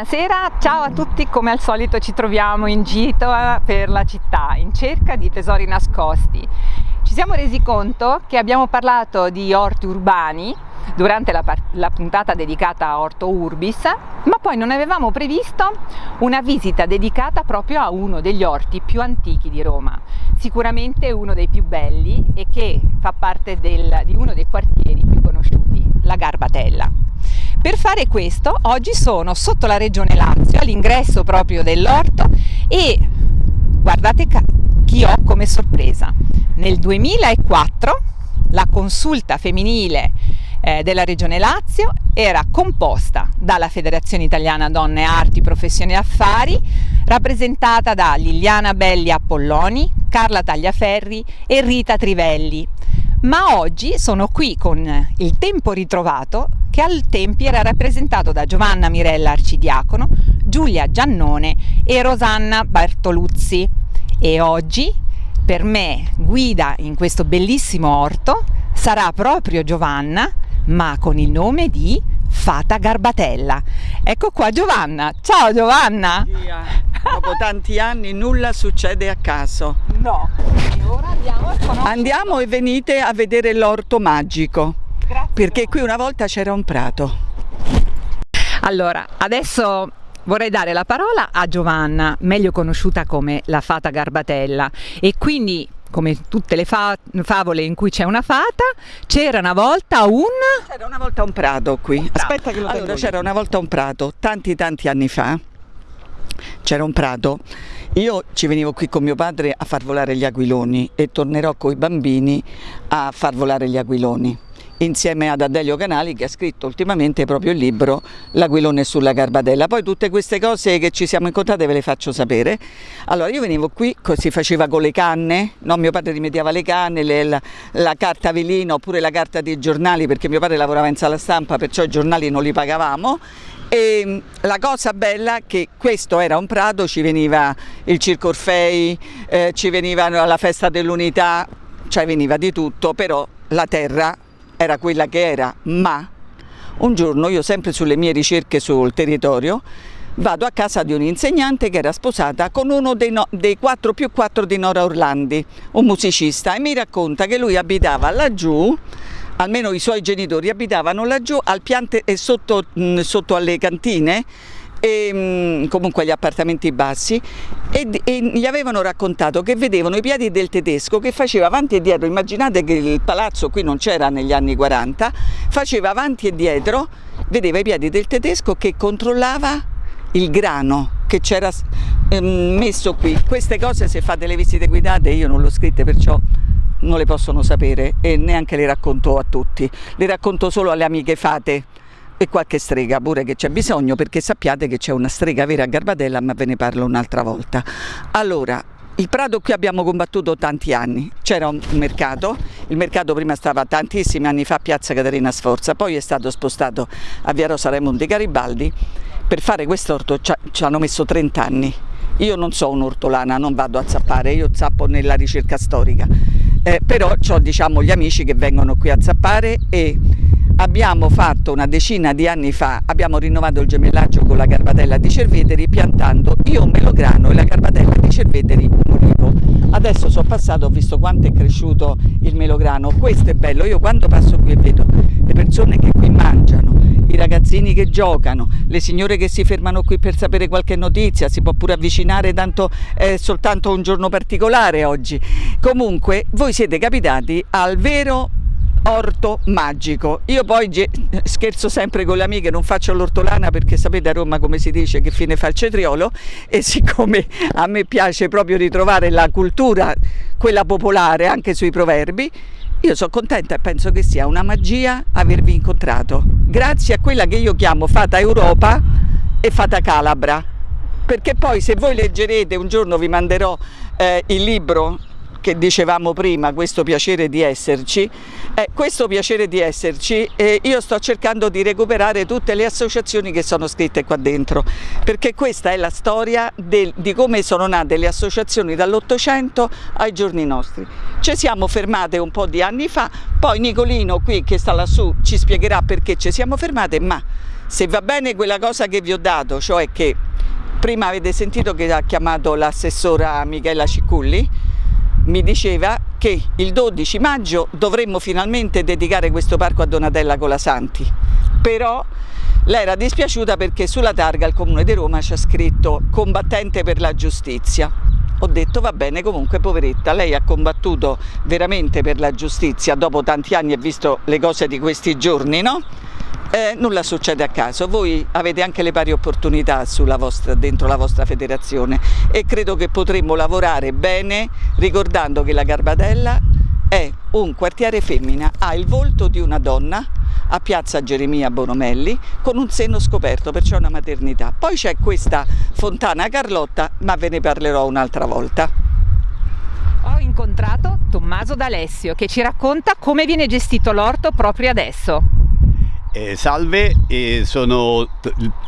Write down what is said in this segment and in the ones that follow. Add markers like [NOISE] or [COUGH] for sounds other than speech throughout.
Buonasera, ciao a tutti, come al solito ci troviamo in gito per la città in cerca di tesori nascosti. Ci siamo resi conto che abbiamo parlato di orti urbani durante la, la, puntata dedicata a Orto Urbis, ma poi non avevamo previsto una visita dedicata proprio a uno degli orti più antichi di Roma, sicuramente uno dei più belli e che fa parte del, di uno dei quartieri più conosciuti, la Garbatella. Per fare questo oggi sono sotto la regione Lazio, all'ingresso proprio dell'orto e guardate chi ho come sorpresa. Nel 2004 la consulta femminile eh, della regione Lazio era composta dalla Federazione Italiana Donne Arti, Professioni e Affari, rappresentata da Liliana Belli Apolloni, Carla Tagliaferri e Rita Trivelli. Ma oggi sono qui con il tempo ritrovato che al tempi era rappresentato da Giovanna Mirella Arcidiacono, Giulia Giannone e Rosanna Bartoluzzi e oggi per me guida in questo bellissimo orto sarà proprio Giovanna ma con il nome di Fata Garbatella. Ecco qua Giovanna, ciao Giovanna! Via. Dopo tanti anni nulla succede a caso. No, e ora andiamo a. Andiamo e venite a vedere l'orto magico. Grazie. Perché qui una volta c'era un prato. Allora, adesso vorrei dare la parola a Giovanna, meglio conosciuta come la Fata Garbatella e quindi come tutte le fa favole in cui c'è una fata, c'era una volta un... C'era una volta un prato qui. prato. Aspetta che lo Allora, c'era una volta un prato, tanti tanti anni fa. C'era un prato. Io ci venivo qui con mio padre a far volare gli aquiloni e tornerò con i bambini a far volare gli aquiloni insieme ad Adelio Canali che ha scritto ultimamente proprio il libro L'aquilone sulla Garbatella. Poi tutte queste cose che ci siamo incontrate ve le faccio sapere. Allora io venivo qui, si faceva con le canne, no? mio padre rimediava le canne, le, la, la, carta velina oppure la carta dei giornali perché mio padre lavorava in sala stampa perciò i giornali non li pagavamo e mm, la cosa bella è che questo era un prato, ci veniva il Circo Orfei, eh, ci veniva la festa dell'unità, cioè veniva di tutto, però la terra era quella che era, ma un giorno io sempre sulle mie ricerche sul territorio vado a casa di un insegnante che era sposata con uno dei, no, dei 4 più 4 di Nora Orlandi, un musicista, e mi racconta che lui abitava laggiù, almeno i suoi genitori abitavano laggiù al piante e sotto, sotto alle cantine, e, mm, comunque agli appartamenti bassi. E, e, gli avevano raccontato che vedevano i piedi del tedesco che faceva avanti e dietro, immaginate che il palazzo qui non c'era negli anni 40, faceva avanti e dietro, vedeva i piedi del tedesco che controllava il grano che c'era ehm, messo qui. Queste cose se fate le visite guidate io non le ho scritte perciò non le possono sapere e neanche le racconto a tutti, le racconto solo alle amiche fate e qualche strega pure che c'è bisogno perché sappiate che c'è una strega vera a Garbatella ma ve ne parlo un'altra volta. Allora, il Prato qui abbiamo combattuto tanti anni, c'era un mercato, il mercato prima stava tantissimi anni fa a Piazza Caterina Sforza, poi è stato spostato a Via Rosa Raimondi Garibaldi, per fare quest'orto ci hanno messo 30 anni, io non so un'ortolana, non vado a zappare, io zappo nella ricerca storica, eh, però ho diciamo, gli amici che vengono qui a zappare e abbiamo fatto una decina di anni fa, abbiamo rinnovato il gemellaggio con la Garbatella di Cerveteri piantando io un melograno e la Garbatella di Cerveteri un olivo. Adesso sono passato, ho visto quanto è cresciuto il melograno, questo è bello, io quando passo qui e vedo le persone che qui mangiano, i ragazzini che giocano, le signore che si fermano qui per sapere qualche notizia, si può pure avvicinare, tanto è soltanto un giorno particolare oggi. Comunque voi siete capitati al vero orto magico. Io poi scherzo sempre con le amiche, non faccio l'ortolana perché sapete a Roma come si dice che fine fa il cetriolo e siccome a me piace proprio ritrovare la cultura, quella popolare anche sui proverbi, io sono contenta e penso che sia una magia avervi incontrato, grazie a quella che io chiamo Fata Europa e Fata Calabra, perché poi se voi leggerete, un giorno vi manderò eh, il libro che dicevamo prima, questo piacere di esserci, eh, questo piacere di esserci eh, io sto cercando di recuperare tutte le associazioni che sono scritte qua dentro, perché questa è la storia del, di come sono nate le associazioni dall'Ottocento ai giorni nostri. Ci siamo fermate un po' di anni fa, poi Nicolino qui che sta lassù ci spiegherà perché ci siamo fermate, ma se va bene quella cosa che vi ho dato, cioè che prima avete sentito che ha chiamato l'assessora Michela Cicculli, mi diceva che il 12 maggio dovremmo finalmente dedicare questo parco a Donatella Colasanti, però lei era dispiaciuta perché sulla targa il Comune di Roma ha scritto combattente per la giustizia. Ho detto va bene comunque poveretta, lei ha combattuto veramente per la giustizia dopo tanti anni e visto le cose di questi giorni, no? Eh, nulla succede a caso, voi avete anche le pari opportunità vostra, dentro la vostra federazione e credo che potremmo lavorare bene ricordando che la Garbatella è un quartiere femmina, ha il volto di una donna a piazza Geremia Bonomelli con un seno scoperto, perciò una maternità. Poi c'è questa fontana Carlotta, ma ve ne parlerò un'altra volta. Ho incontrato Tommaso D'Alessio che ci racconta come viene gestito l'orto proprio adesso. Eh, salve, eh, sono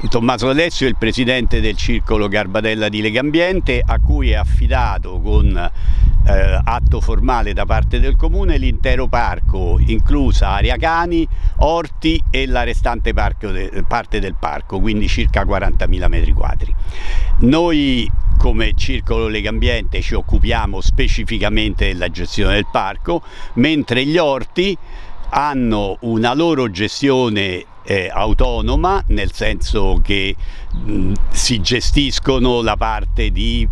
Tommaso Alessio, il presidente del circolo Garbatella di Legambiente a cui è affidato con eh, atto formale da parte del comune l'intero parco, inclusa area cani, orti e la restante de, parte del parco, quindi circa 40.000 metri quadri. Noi come Circolo Legambiente ci occupiamo specificamente della gestione del parco, mentre gli orti hanno una loro gestione eh, autonoma, nel senso che mh, si gestiscono la parte di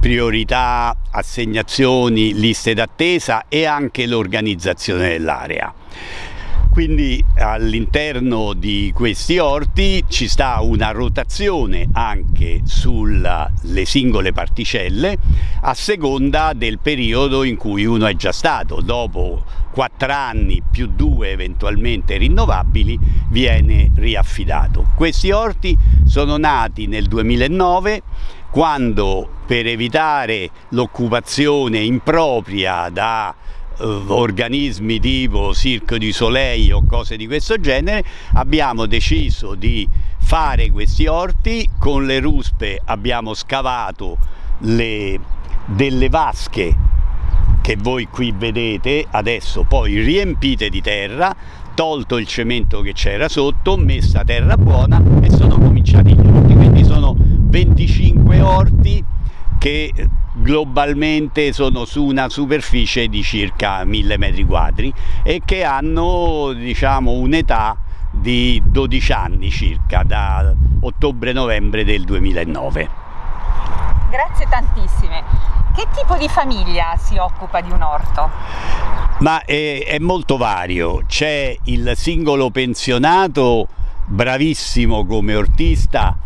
priorità, assegnazioni, liste d'attesa e anche l'organizzazione dell'area. Quindi all'interno di questi orti ci sta una rotazione anche sulle singole particelle a seconda del periodo in cui uno è già stato. Dopo quattro anni più due eventualmente rinnovabili viene riaffidato. Questi orti sono nati nel 2009 quando per evitare l'occupazione impropria da organismi tipo Circo di Soleil o cose di questo genere, abbiamo deciso di fare questi orti, con le ruspe abbiamo scavato le, delle vasche che voi qui vedete, adesso poi riempite di terra, tolto il cemento che c'era sotto, messa terra buona e sono cominciati gli orti, quindi sono 25 orti che globalmente sono su una superficie di circa 1000 metri quadri e che hanno diciamo un'età di 12 anni circa da ottobre-novembre del 2009. Grazie tantissime. Che tipo di famiglia si occupa di un orto? Ma è, è molto vario, c'è il singolo pensionato bravissimo come ortista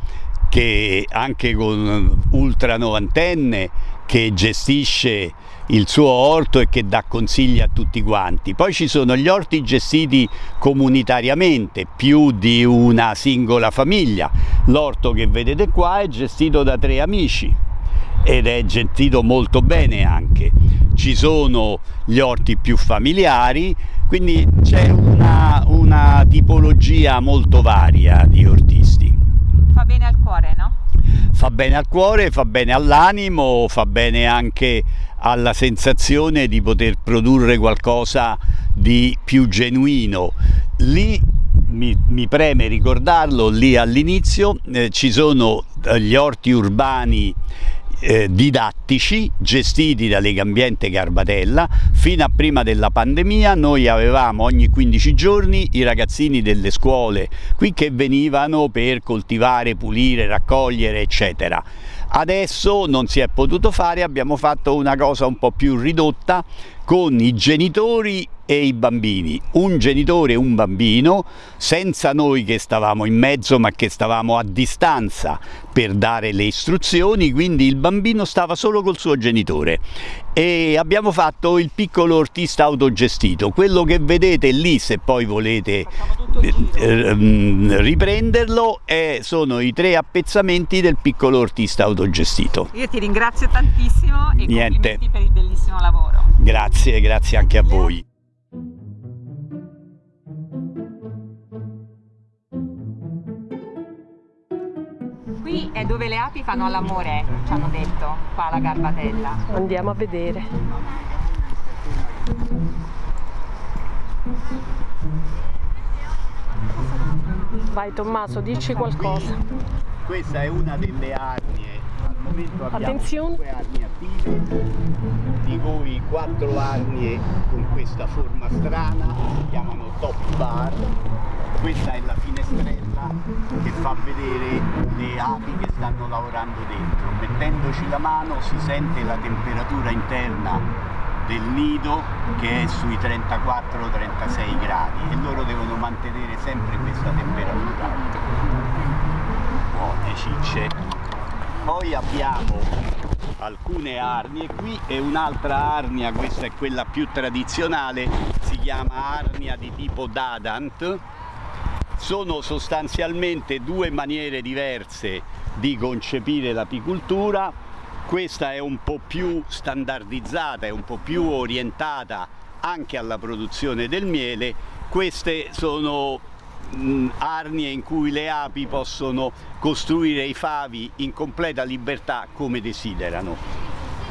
che anche con ultra novantenne che gestisce il suo orto e che dà consigli a tutti quanti. Poi ci sono gli orti gestiti comunitariamente, più di una singola famiglia. L'orto che vedete qua è gestito da tre amici ed è gestito molto bene anche. Ci sono gli orti più familiari, quindi c'è una, una tipologia molto varia di ortisti. Fa bene al cuore, no? fa bene al cuore, fa bene all'animo, fa bene anche alla sensazione di poter produrre qualcosa di più genuino. Lì mi, mi preme ricordarlo, lì all'inizio eh, ci sono eh, gli orti urbani eh, didattici gestiti da Legambiente Garbatella. Fino a prima della pandemia noi avevamo ogni 15 giorni i ragazzini delle scuole qui che venivano per coltivare, pulire, raccogliere eccetera. Adesso non si è potuto fare, abbiamo fatto una cosa un po' più ridotta con i genitori e i bambini, un genitore e un bambino, senza noi che stavamo in mezzo ma che stavamo a distanza per dare le istruzioni, quindi il bambino stava solo col suo genitore e abbiamo fatto il piccolo ortista autogestito, quello che vedete lì se poi volete eh, ehm, riprenderlo è, sono i tre appezzamenti del piccolo ortista autogestito. Io ti ringrazio tantissimo e Niente. complimenti per il bellissimo lavoro. Grazie, grazie anche a voi. Dove le api fanno l'amore, ci hanno detto, qua alla Garbatella. Andiamo a vedere. Vai Tommaso, dici qualcosa. Questa è una delle arnie, al momento abbiamo Attenzione. due arnie attive, di cui quattro arnie con questa forma strana, si chiamano top bar. Questa è la finestrella che fa vedere le api che stanno lavorando dentro. Mettendoci la mano si sente la temperatura interna del nido che è sui 34-36 gradi e loro devono mantenere sempre questa temperatura. Buone cicce. Poi abbiamo alcune arnie. Qui e un'altra arnia questa è quella più tradizionale si chiama arnia di tipo dadant sono sostanzialmente due maniere diverse di concepire l'apicoltura questa è un po' più standardizzata, è un po' più orientata anche alla produzione del miele. Queste sono arnie in cui le api possono costruire i favi in completa libertà come desiderano.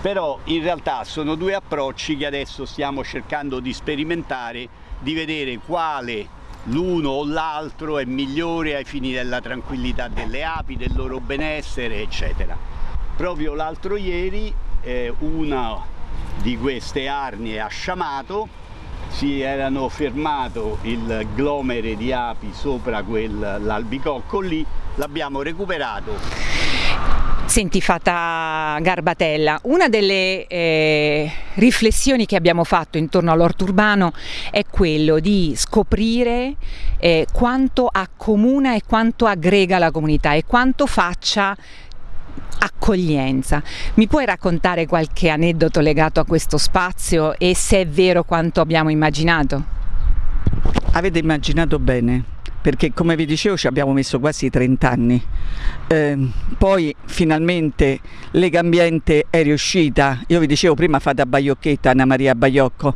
Però in realtà sono due approcci che adesso stiamo cercando di sperimentare, di vedere quale l'uno o l'altro è migliore ai fini della tranquillità delle api, del loro benessere, eccetera. Proprio l'altro ieri eh, una di queste arnie ha sciamato, si erano fermato il glomere di api sopra quell'albicocco lì, l'abbiamo recuperato Senti Fata Garbatella, una delle eh, riflessioni che abbiamo fatto intorno all'orto urbano è quello di scoprire eh, quanto accomuna e quanto aggrega la comunità e quanto faccia accoglienza. Mi puoi raccontare qualche aneddoto legato a questo spazio e se è vero quanto abbiamo immaginato? Avete immaginato bene, perché come vi dicevo ci abbiamo messo quasi 30 anni. Eh, poi finalmente Lega Ambiente è riuscita, io vi dicevo prima fate a Baiocchetta, Anna Maria Baiocco,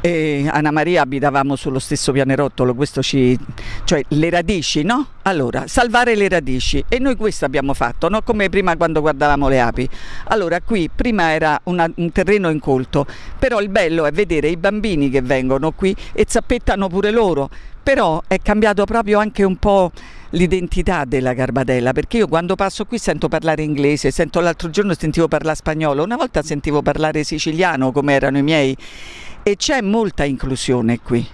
e Anna Maria abitavamo sullo stesso pianerottolo, questo ci, cioè le radici, no? Allora, salvare le radici e noi questo abbiamo fatto, no? come prima quando guardavamo le api. Allora qui prima era una, un terreno incolto, però il bello è vedere i bambini che vengono qui e zappettano pure loro, però è cambiato proprio anche un po' l'identità della Garbatella perché io quando passo qui sento parlare inglese, sento l'altro giorno sentivo parlare spagnolo, una volta sentivo parlare siciliano come erano i miei e c'è molta inclusione qui.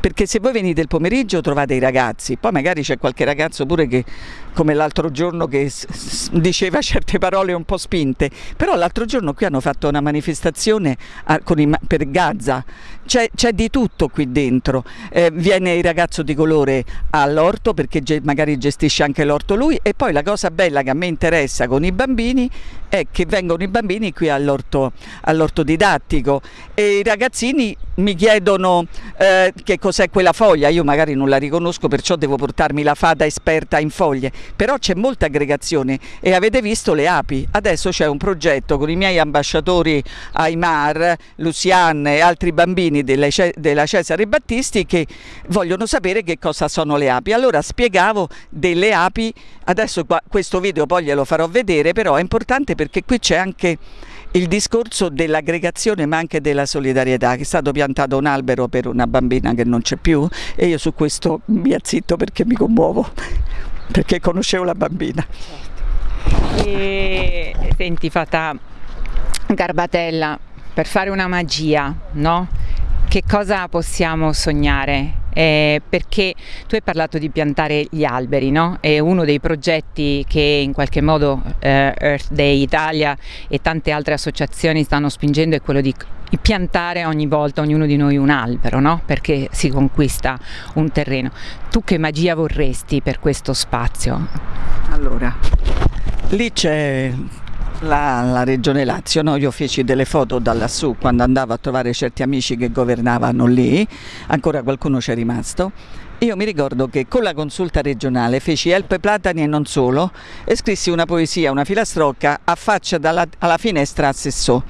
Perché se voi venite il pomeriggio trovate i ragazzi, poi magari c'è qualche ragazzo pure che come l'altro giorno che diceva certe parole un po' spinte, però l'altro giorno qui hanno fatto una manifestazione a, i, per Gaza, c'è, di tutto qui dentro, eh, viene il ragazzo di colore all'orto perché magari gestisce anche l'orto lui e poi la cosa bella che a me interessa con i bambini è che vengono i bambini qui all'orto all didattico. E i ragazzini mi chiedono eh, che cos'è quella foglia, io magari non la riconosco perciò devo portarmi la fata esperta in foglie, però c'è molta aggregazione e avete visto le api, adesso c'è un progetto con i miei ambasciatori Aymar, Luciane e altri bambini della, della Cesare Battisti che vogliono sapere che cosa sono le api, allora spiegavo delle api, adesso qua, questo video poi glielo farò vedere, però è importante perché qui c'è anche il discorso dell'aggregazione ma anche della solidarietà, che è stato piantato un albero per una bambina che non c'è più e io su questo mi azzitto perché mi commuovo, perché conoscevo la bambina. E, senti Fata Garbatella, per fare una magia, no? che cosa possiamo sognare? Eh, perché tu hai parlato di piantare gli alberi, no? E uno dei progetti che in qualche modo eh, Earth Day Italia e tante altre associazioni stanno spingendo è quello di piantare ogni volta ognuno di noi un albero, no? perché si conquista un terreno. Tu che magia vorresti per questo spazio? Allora, lì c'è la, la, regione Lazio, no? io feci delle foto da lassù quando andavo a trovare certi amici che governavano lì, ancora qualcuno c'è rimasto io mi ricordo che con la consulta regionale feci Elpe Platani e non solo e scrissi una poesia, una filastrocca a faccia dalla, alla finestra a Sessò.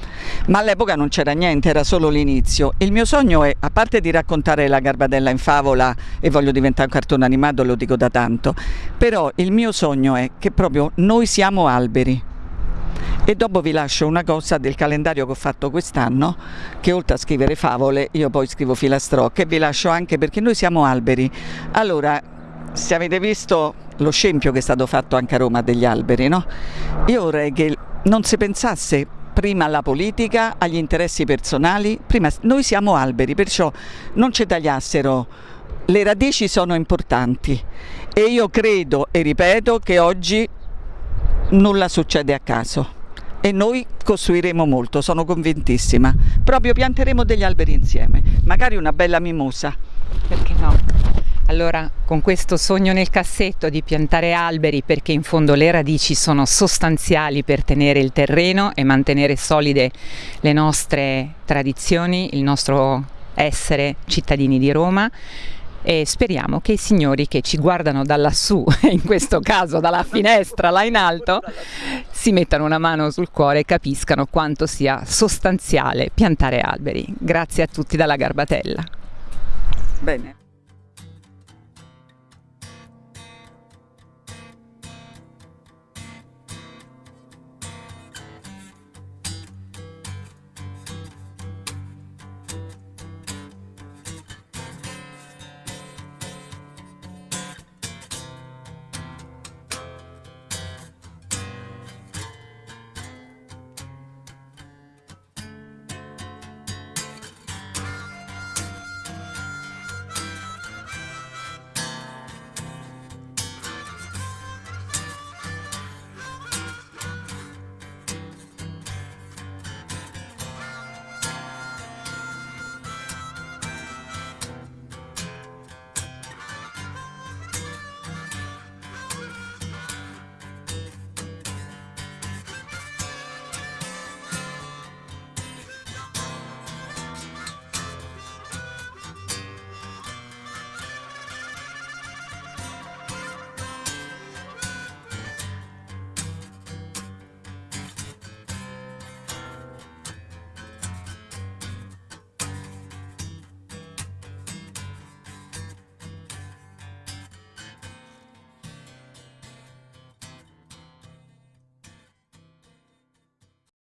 Ma all'epoca non c'era niente, era solo l'inizio. Il mio sogno è, a parte di raccontare la Garbadella in favola e voglio diventare un cartone animato, lo dico da tanto, però il mio sogno è che proprio noi siamo alberi e dopo vi lascio una cosa del calendario che ho fatto quest'anno che oltre a scrivere favole io poi scrivo filastrocche e vi lascio anche perché noi siamo alberi. Allora se avete visto lo scempio che è stato fatto anche a Roma degli alberi no? io vorrei che non si pensasse prima alla politica, agli interessi personali, prima noi siamo alberi, perciò non ci tagliassero, le radici sono importanti e io credo e ripeto che oggi nulla succede a caso e noi costruiremo molto, sono convintissima. Proprio pianteremo degli alberi insieme, magari una bella mimosa. Perché no? Allora, con questo sogno nel cassetto di piantare alberi perché in fondo le radici sono sostanziali per tenere il terreno e mantenere solide le nostre tradizioni, il nostro essere cittadini di Roma, e speriamo che i signori che ci guardano da lassù, [LAUGHS] in questo caso dalla finestra là in alto, si mettano una mano sul cuore e capiscano quanto sia sostanziale piantare alberi. Grazie a tutti dalla Garbatella. Bene.